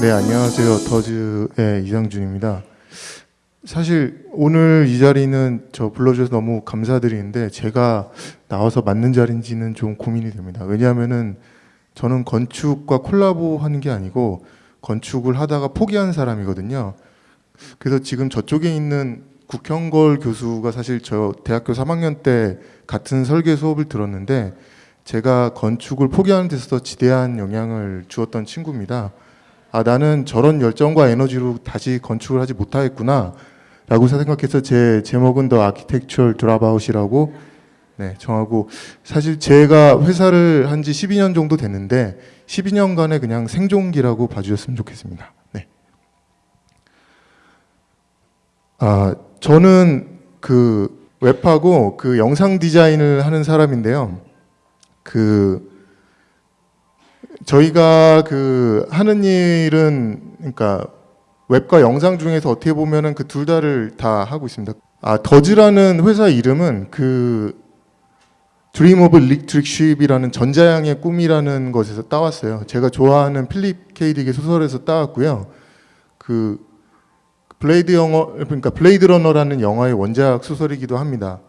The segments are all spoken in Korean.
네, 안녕하세요. 더즈의 이상준입니다. 사실 오늘 이 자리는 저 불러주셔서 너무 감사드리는데 제가 나와서 맞는 자리인지는 좀 고민이 됩니다. 왜냐하면은 저는 건축과 콜라보 하는 게 아니고 건축을 하다가 포기한 사람이거든요. 그래서 지금 저쪽에 있는 국형걸 교수가 사실 저 대학교 3학년 때 같은 설계 수업을 들었는데 제가 건축을 포기하는 데서 지대한 영향을 주었던 친구입니다. 아 나는 저런 열정과 에너지로 다시 건축을 하지 못하겠구나 라고 생각해서 제 제목은 The Architectural Dropout이라고 네, 정하고 사실 제가 회사를 한 지 12년 정도 됐는데 12년간의 그냥 생존기라고 봐주셨으면 좋겠습니다. 네. 아 저는 그 웹하고 그 영상 디자인을 하는 사람인데요. 그 저희가 그 하는 일은 그러니까 웹과 영상 중에서 어떻게 보면은 그 둘 다를 다 하고 있습니다. 아 더즈라는 회사 이름은 그 Dream of Electric Sheep이라는 전자양의 꿈이라는 것에서 따왔어요. 제가 좋아하는 필립 K. 딕의 소설에서 따왔고요. 그 블레이드 영어 그러니까 블레이드 러너라는 영화의 원작 소설이기도 합니다.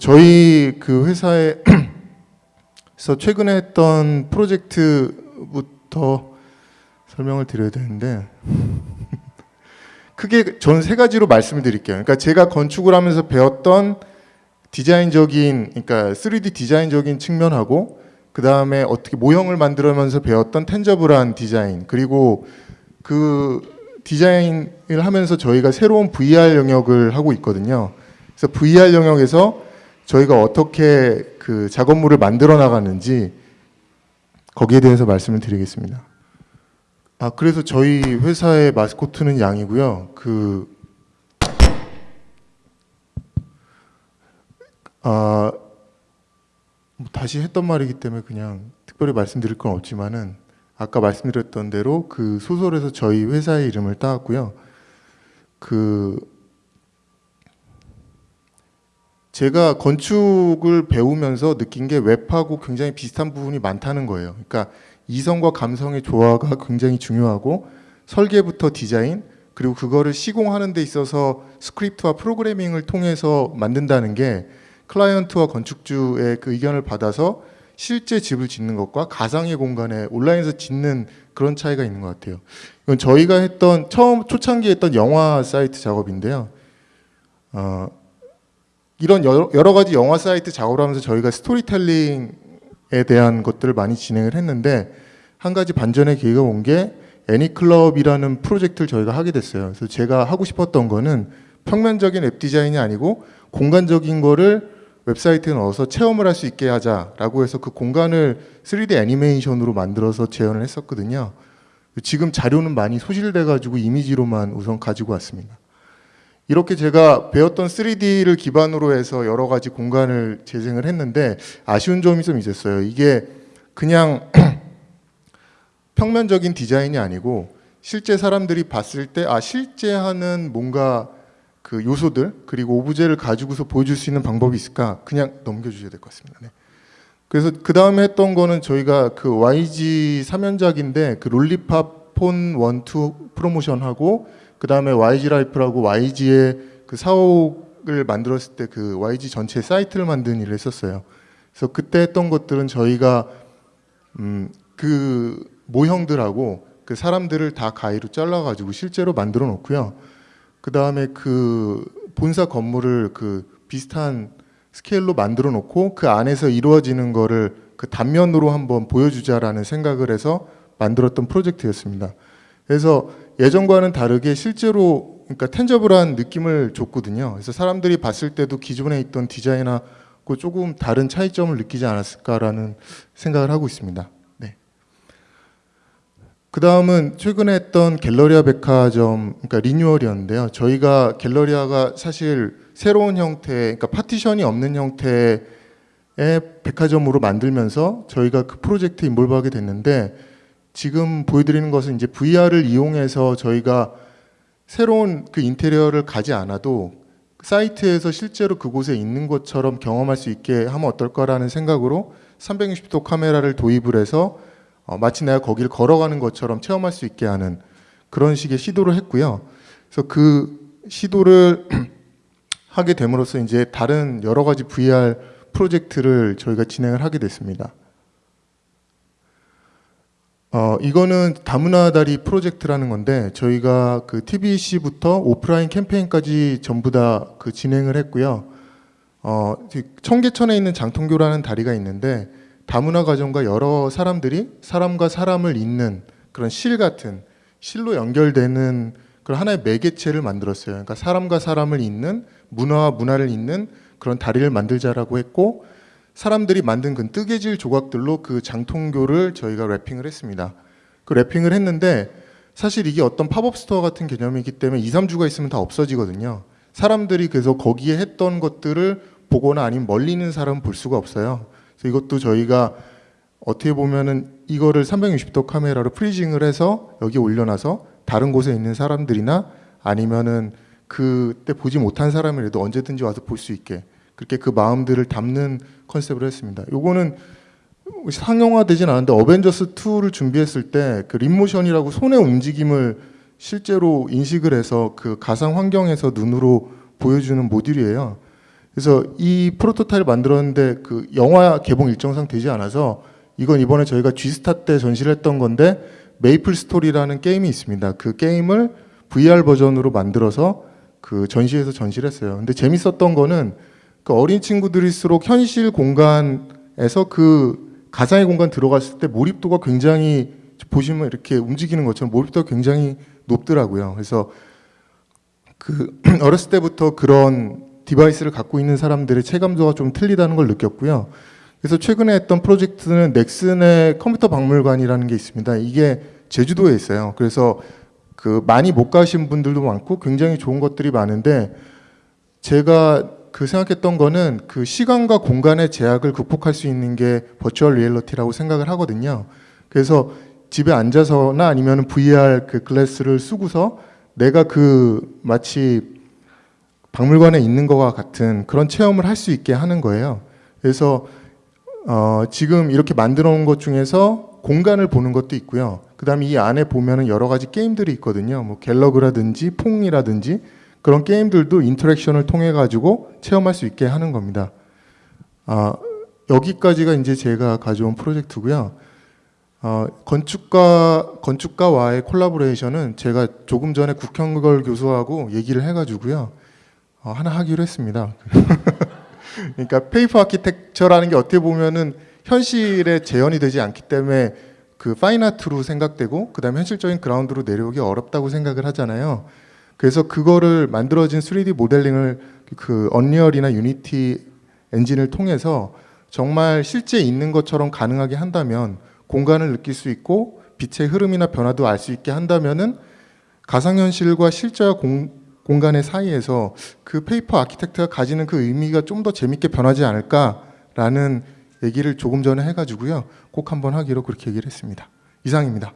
저희 그 회사에 그래서 최근에 했던 프로젝트부터 설명을 드려야 되는데 크게 저는 세 가지로 말씀을 드릴게요. 그러니까 제가 건축을 하면서 배웠던 디자인적인 그러니까 3D 디자인적인 측면하고 그 다음에 어떻게 모형을 만들면서 배웠던 텐저블한 디자인 그리고 그 디자인을 하면서 저희가 새로운 VR 영역을 하고 있거든요. 그래서 VR 영역에서 저희가 어떻게 그 작업물을 만들어 나가는지 거기에 대해서 말씀을 드리겠습니다. 아 그래서 저희 회사의 마스코트는 양이고요. 그 아, 뭐 다시 했던 말이기 때문에 그냥 특별히 말씀드릴 건 없지만은 아까 말씀드렸던 대로 그 소설에서 저희 회사의 이름을 따왔고요. 그 제가 건축을 배우면서 느낀 게 웹하고 굉장히 비슷한 부분이 많다는 거예요. 그러니까 이성과 감성의 조화가 굉장히 중요하고 설계부터 디자인 그리고 그거를 시공하는 데 있어서 스크립트와 프로그래밍을 통해서 만든다는 게 클라이언트와 건축주의 그 의견을 받아서 실제 집을 짓는 것과 가상의 공간에 온라인에서 짓는 그런 차이가 있는 것 같아요. 이건 저희가 했던 처음 초창기에 했던 영화 사이트 작업인데요. 어, 이런 여러, 여러 가지 영화 사이트 작업을 하면서 저희가 스토리텔링에 대한 것들을 많이 진행을 했는데 한 가지 반전의 기회가 온 게 애니클럽이라는 프로젝트를 저희가 하게 됐어요. 그래서 제가 하고 싶었던 거는 평면적인 웹 디자인이 아니고 공간적인 거를 웹사이트에 넣어서 체험을 할 수 있게 하자라고 해서 그 공간을 3D 애니메이션으로 만들어서 재현을 했었거든요. 지금 자료는 많이 소실돼 가지고 이미지로만 우선 가지고 왔습니다. 이렇게 제가 배웠던 3D를 기반으로 해서 여러 가지 공간을 재생을 했는데 아쉬운 점이 좀 있었어요. 이게 그냥 평면적인 디자인이 아니고 실제 사람들이 봤을 때 아 실제 하는 뭔가 그 요소들 그리고 오브제를 가지고서 보여줄 수 있는 방법이 있을까 그냥 넘겨주셔야 될 것 같습니다. 네. 그래서 그 다음에 했던 거는 저희가 그 YG 3연작인데 그 롤리팝 폰 1, 2 프로모션하고 그 다음에 YG 라이프라고 YG의 그 사옥을 만들었을 때 그 YG 전체 사이트를 만드는 일을 했었어요. 그래서 그때 했던 것들은 저희가 음, 그 모형들하고 그 사람들을 다 가위로 잘라가지고 실제로 만들어 놓고요. 그 다음에 그 본사 건물을 그 비슷한 스케일로 만들어 놓고 그 안에서 이루어지는 거를 그 단면으로 한번 보여주자라는 생각을 해서 만들었던 프로젝트였습니다. 그래서 예전과는 다르게 실제로 그러니까 텐저블한 느낌을 줬거든요. 그래서 사람들이 봤을 때도 기존에 있던 디자인하고 조금 다른 차이점을 느끼지 않았을까라는 생각을 하고 있습니다. 네. 그 다음은 최근에 했던 갤러리아 백화점, 그러니까 리뉴얼이었는데요. 저희가 갤러리아가 사실 새로운 형태, 그러니까 파티션이 없는 형태의 백화점으로 만들면서 저희가 그 프로젝트에 인볼브하게 됐는데 지금 보여드리는 것은 이제 VR을 이용해서 저희가 새로운 그 인테리어를 가지 않아도 사이트에서 실제로 그곳에 있는 것처럼 경험할 수 있게 하면 어떨까라는 생각으로 360도 카메라를 도입을 해서 어, 마치 내가 거기를 걸어가는 것처럼 체험할 수 있게 하는 그런 식의 시도를 했고요. 그래서 그 시도를 하게 됨으로써 이제 다른 여러 가지 VR 프로젝트를 저희가 진행을 하게 됐습니다. 어, 이거는 다문화 다리 프로젝트라는 건데 저희가 그 TBC부터 오프라인 캠페인까지 전부 다 그 진행을 했고요. 어, 청계천에 있는 장통교라는 다리가 있는데 다문화 가정과 여러 사람들이 사람과 사람을 잇는 그런 실 같은 실로 연결되는 그런 하나의 매개체를 만들었어요. 그러니까 사람과 사람을 잇는 문화와 문화를 잇는 그런 다리를 만들자라고 했고 사람들이 만든 그 뜨개질 조각들로 그 장통교를 저희가 wrapping을 했습니다. 그 wrapping을 했는데 사실 이게 어떤 팝업 스토어 같은 개념이기 때문에 2, 3주가 있으면 다 없어지거든요. 사람들이 그래서 거기에 했던 것들을 보거나 아니면 멀리 있는 사람은 볼 수가 없어요. 그래서 이것도 저희가 어떻게 보면은 이거를 360도 카메라로 프리징을 해서 여기 올려놔서 다른 곳에 있는 사람들이나 아니면은 그때 보지 못한 사람이라도 언제든지 와서 볼 수 있게 그렇게 그 마음들을 담는 컨셉으로 했습니다. 요거는 상용화되진 않았는데 어벤져스 2를 준비했을 때 그 립모션이라고 손의 움직임을 실제로 인식을 해서 그 가상 환경에서 눈으로 보여주는 모듈이에요. 그래서 이 프로토타입을 만들었는데 그 영화 개봉 일정상 되지 않아서 이건 이번에 저희가 G스타 때 전시를 했던 건데 메이플 스토리라는 게임이 있습니다. 그 게임을 VR 버전으로 만들어서 그 전시에서 전시를 했어요. 근데 재밌었던 거는 그 어린 친구들일수록 현실 공간에서 그 가상의 공간 들어갔을 때 몰입도가 굉장히 보시면 이렇게 움직이는 것처럼 몰입도가 굉장히 높더라고요. 그래서 그 어렸을 때부터 그런 device를 갖고 있는 사람들의 체감도가 좀 틀리다는 걸 느꼈고요. 그래서 최근에 했던 프로젝트는 넥슨의 컴퓨터 박물관이라는 게 있습니다. 이게 제주도에 있어요. 그래서 그 많이 못 가신 분들도 많고 굉장히 좋은 것들이 많은데 제가 그 생각했던 거는 그 시간과 공간의 제약을 극복할 수 있는 게 virtual reality라고 생각을 하거든요. 그래서 집에 앉아서나 아니면 VR 그 glass를 쓰고서 내가 그 마치 박물관에 있는 것과 같은 그런 체험을 할 수 있게 하는 거예요. 그래서 어, 지금 이렇게 만들어 놓은 것 중에서 공간을 보는 것도 있고요. 그 다음에 이 안에 보면은 여러 가지 게임들이 있거든요. 뭐 갤러그라든지 퐁이라든지 그런 게임들도 인터랙션을 통해 가지고 체험할 수 있게 하는 겁니다. 아, 여기까지가 이제 제가 가져온 프로젝트고요. 어, 건축가 건축가와의 collaboration은 제가 조금 전에 국현걸 교수하고 얘기를 해가지고요 어, 하나 하기로 했습니다. 그러니까 paper architecture라는 게 어떻게 보면은 현실에 재현이 되지 않기 때문에 그 fine art로 생각되고 그다음에 현실적인 그라운드로 내려오기 어렵다고 생각을 하잖아요. 그래서 그거를 만들어진 3D 모델링을 그 언리얼이나 유니티 엔진을 통해서 정말 실제 있는 것처럼 가능하게 한다면 공간을 느낄 수 있고 빛의 흐름이나 변화도 알 수 있게 한다면은 가상현실과 실제와 공, 공간의 사이에서 그 paper architect가 가지는 그 의미가 좀 더 재밌게 변하지 않을까라는 얘기를 조금 전에 해가지고요. 꼭 한번 하기로 그렇게 얘기를 했습니다. 이상입니다.